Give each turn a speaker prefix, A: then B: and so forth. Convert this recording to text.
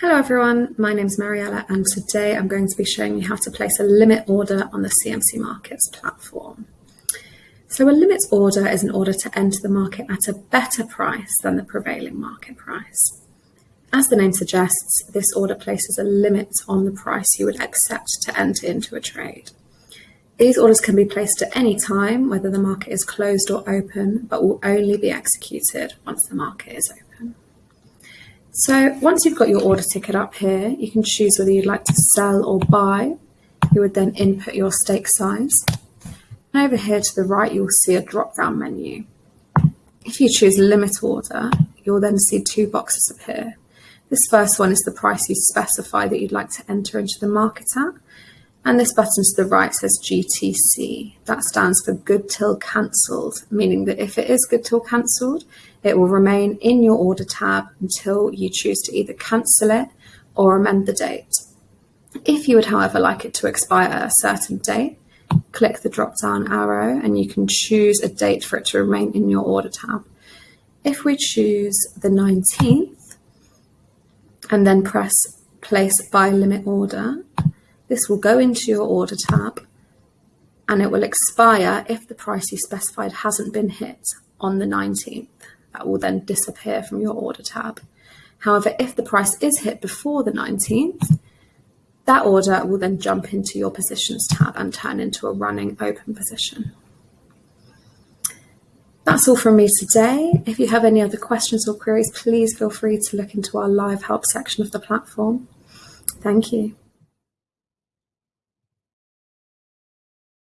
A: Hello everyone, my name is Mariella and today I'm going to be showing you how to place a limit order on the CMC Markets platform. So a limit order is an order to enter the market at a better price than the prevailing market price. As the name suggests, this order places a limit on the price you would accept to enter into a trade. These orders can be placed at any time, whether the market is closed or open, but will only be executed once the market is open. So once you've got your order ticket up here, you can choose whether you'd like to sell or buy. You would then input your stake size. And over here to the right, you'll see a drop-down menu. If you choose limit order, you'll then see two boxes appear. This first one is the price you specify that you'd like to enter into the market at. And this button to the right says GTC. That stands for good till cancelled, meaning that if it is good till cancelled, it will remain in your order tab until you choose to either cancel it or amend the date. If you would, however, like it to expire at a certain date, click the drop down arrow and you can choose a date for it to remain in your order tab. If we choose the 19th and then press place buy limit order, this will go into your order tab and it will expire if the price you specified hasn't been hit on the 19th. That will then disappear from your order tab. However, if the price is hit before the 19th, that order will then jump into your positions tab and turn into a running open position. That's all from me today. If you have any other questions or queries, please feel free to look into our live help section of the platform. Thank you.